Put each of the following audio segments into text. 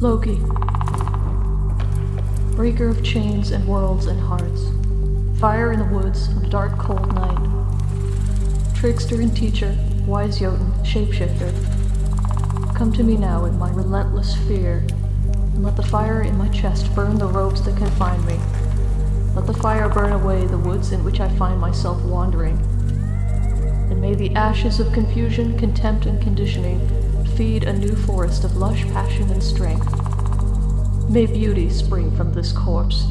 Loki. Breaker of chains and worlds and hearts. Fire in the woods on a dark, cold night. Trickster and teacher, wise Jotun, shapeshifter. Come to me now in my relentless fear, and let the fire in my chest burn the ropes that confine me. Let the fire burn away the woods in which I find myself wandering. And may the ashes of confusion, contempt, and conditioning feed a new forest of lush passion and strength. May beauty spring from this corpse.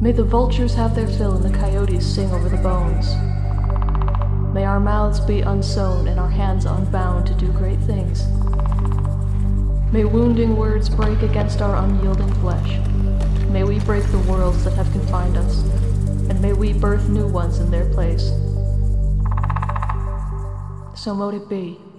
May the vultures have their fill and the coyotes sing over the bones. May our mouths be unsewn and our hands unbound to do great things. May wounding words break against our unyielding flesh. May we break the worlds that have confined us, and may we birth new ones in their place. So mote it be.